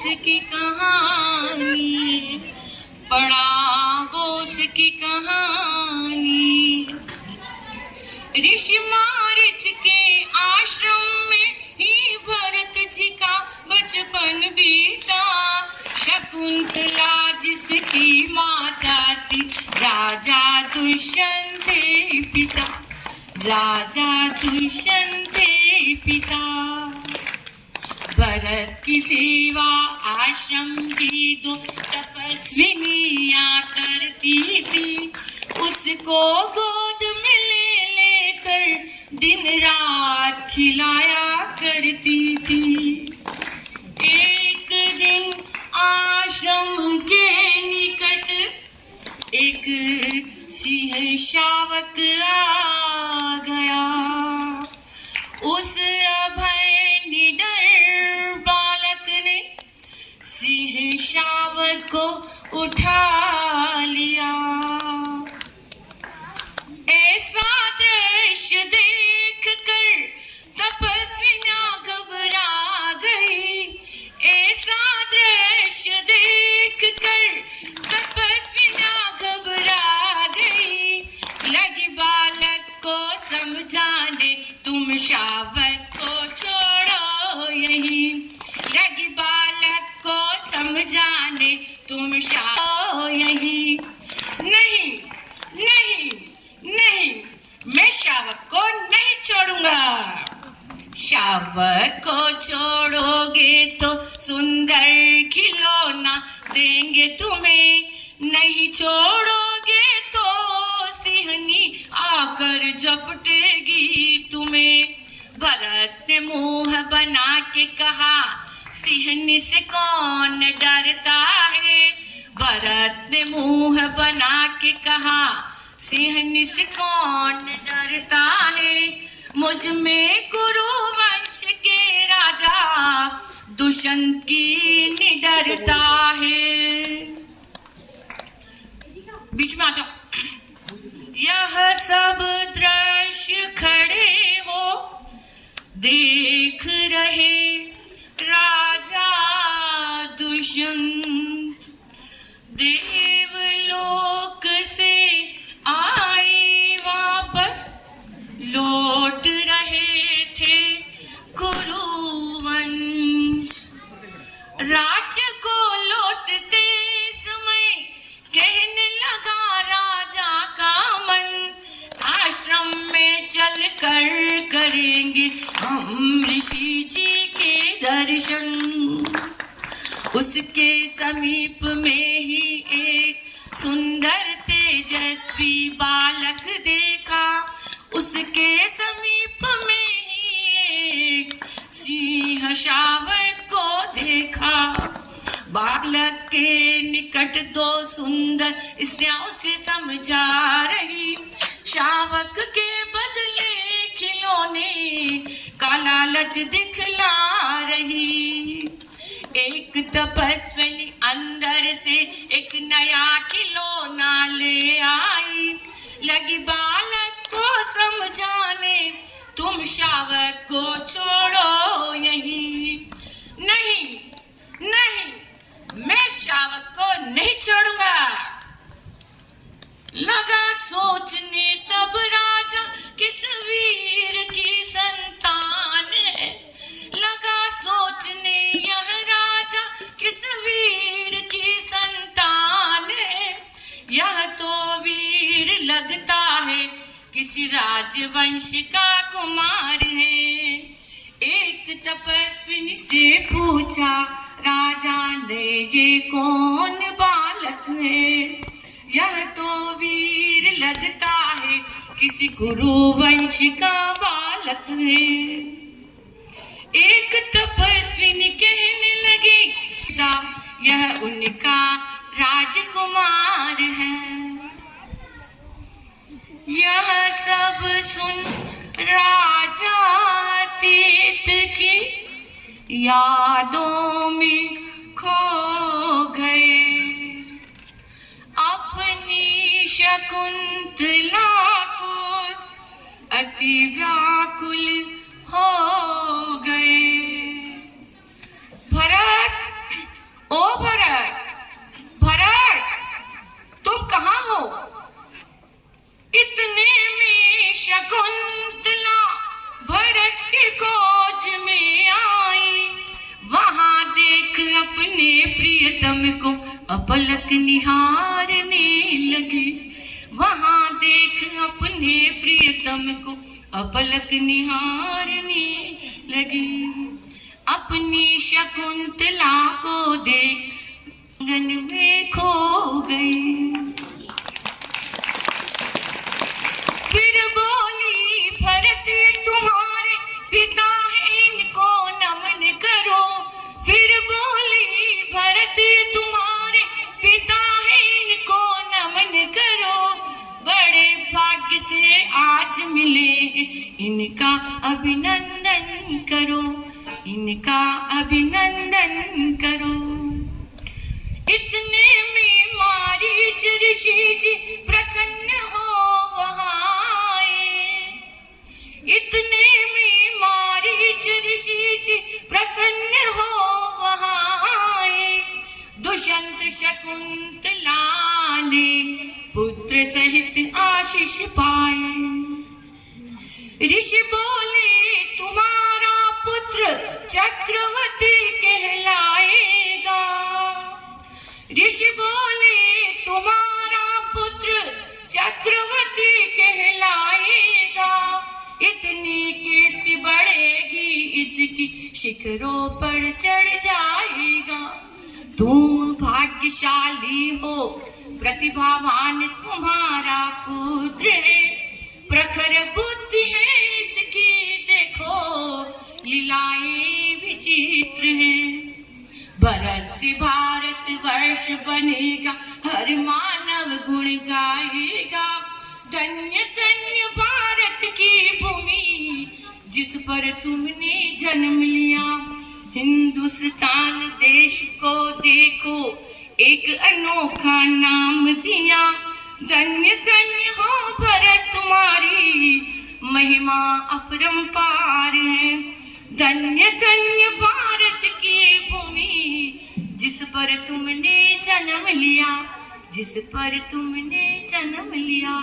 उसकी कहानी पढ़ाओ उसकी कहानी। ऋषि मारिच के आश्रम में ही भरत जी का बचपन बीता। शकुंतला जिसकी माता थी, राजा दुष्यंत पिता। राजा दुष्यंत पिता। भरत की सेवा आश्रम की दो तपस्विनियाँ करती थी। उसको गोद में ले लेकर दिन रात खिलाया करती थी। एक दिन आश्रम के निकट एक सिंह शावक आ गया। उस शावक को उठा लिया। ऐसा दृश्य देख कर तपस्वियाँ घबरा गई। ऐसा दृश्य देख कर तपस्वियाँ घबरा गई। लगी बालक को समझाने तुम शावक को समझाने तुम शावक यही। नहीं नहीं नहीं, मैं शावक को नहीं छोड़ूँगा। शावक को छोड़ोगे तो सुंदर खिलौना देंगे तुम्हें। नहीं छोड़ोगे तो सिहनी आकर झपटेगी तुम्हें। भरत ने मुँह बना के कहा सिहनी से कौन डरता है? भरत ने मुँह बना के कहा, सिंहनी से कौन डरता है? मुझमें गुरु वंश के राजा, दुष्यंत की निडरता है। बीच में आ जाओ। यह सब दृश्य खड़े हो, देख रहे में कर करेंगे हम ऋषि जी के दर्शन। उसके समीप में ही एक सुंदर, तेजस्वी बालक देखा। उसके समीप में ही एक सिंह शावक को देखा। बालक के निकट दो सुंदर स्त्रियाँ से समझा रही। शावक के बदले खिलौने का लालच दिखला रही। एक तपस्विनी अंदर से एक नया खिलौना ले आई। लगी बालक को समझाने, तुम शावक को छोड़ो यही। नहीं नहीं शावक को नहीं छोड़ूँगा। लगा सोचने तब राजा किस वीर की संतान है। लगा सोचने यह राजा किस वीर की संतान है। यह तो वीर लगता है, किसी राजवंश का कुमार है। एक तपस्विनी से पूछा राजा ने ये कौन बालक है? यह तो वीर लगता है किसी गुरु वंश का बालक है। एक तपस्विनी कहने लगी "पिता, यह उनका राजकुमार है। यह सब सुन राजा तीत की यादों में हो गए। भरत, ओ भरत भरत, तुम कहा हो? इतने में शकुंतला भरत के खोज में आई। वहाँ देख अपने प्रियतम को अपलक निहारने लगी। वहाँ देख अपने प्रियतम को अपलक निहारने लगी। अपनी शकुंतला को देख गन में खो गई। इनका अभिनंदन करो, इनका अभिनंदन करो। इतने में मारीच ऋषि जी प्रसन्न हो वहाँ आए इतने में मारीच ऋषि जी प्रसन्न हो वहाँ आए दुष्यंत शकुंतला ने पुत्र सहित आशीष पाए। ऋषि बोले, तुम्हारा पुत्र चक्रवर्ती कहलाएगा। ऋषि बोले, तुम्हारा पुत्र चक्रवर्ती कहलाएगा। इतनी कीर्ति बढ़ेगी, इसकी शिखरों पर चढ़ जाएगा। तुम भाग्यशाली हो, प्रतिभावान तुम्हारा पुत्र है। प्रखर बुद्धि है बरस भारत वर्ष बनेगा, हर मानव गुण गाएगा। धन्य धन्य भारत की भूमि, जिस पर तुमने जन्म लिया। हिंदुस्तान देश को देखो, एक अनोखा नाम दिया। धन्य धन्य हो भरत तुम्हारी, महिमा अपरंपार है। धन्य धन्य भारत जिस पर तुमने जन्म लिया जिस पर तुमने जन्म लिया।